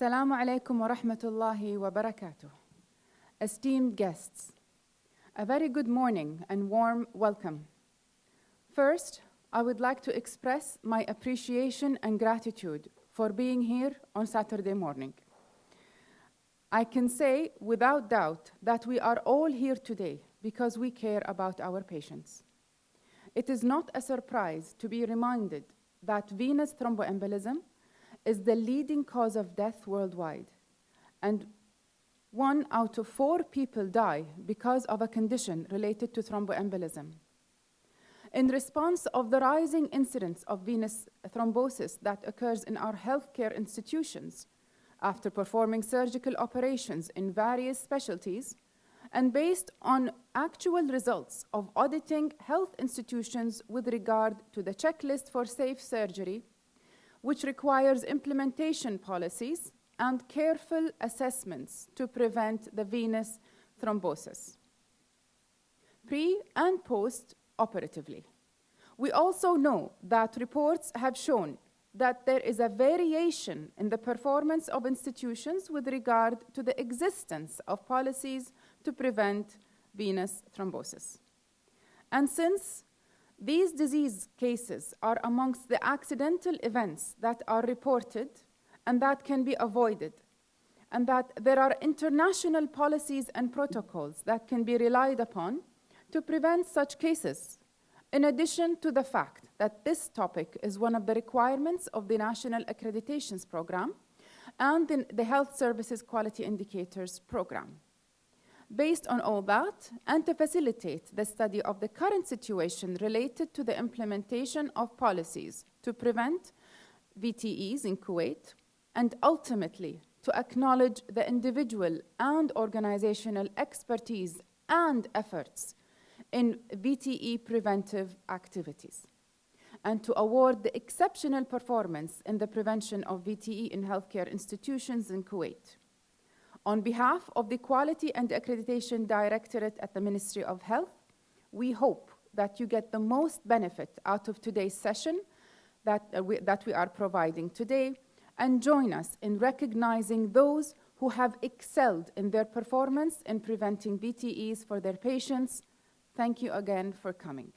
Assalamu alaikum wa rahmatullahi wa barakatuh. Esteemed guests, a very good morning and warm welcome. First, I would like to express my appreciation and gratitude for being here on Saturday morning. I can say without doubt that we are all here today because we care about our patients. It is not a surprise to be reminded that venous thromboembolism is the leading cause of death worldwide, and one out of four people die because of a condition related to thromboembolism. In response of the rising incidence of venous thrombosis that occurs in our healthcare institutions after performing surgical operations in various specialties, and based on actual results of auditing health institutions with regard to the checklist for safe surgery, which requires implementation policies and careful assessments to prevent the venous thrombosis, pre and post operatively. We also know that reports have shown that there is a variation in the performance of institutions with regard to the existence of policies to prevent venous thrombosis. And since these disease cases are amongst the accidental events that are reported and that can be avoided, and that there are international policies and protocols that can be relied upon to prevent such cases. In addition to the fact that this topic is one of the requirements of the National Accreditations Program and the, Health Services Quality Indicators Program. Based on all that, and to facilitate the study of the current situation related to the implementation of policies to prevent VTEs in Kuwait, and ultimately to acknowledge the individual and organizational expertise and efforts in VTE preventive activities, and to award the exceptional performance in the prevention of VTE in healthcare institutions in Kuwait. On behalf of the Quality and Accreditation Directorate at the Ministry of Health, we hope that you get the most benefit out of today's session that, uh, we, that we are providing today and join us in recognizing those who have excelled in their performance in preventing VTEs for their patients. Thank you again for coming.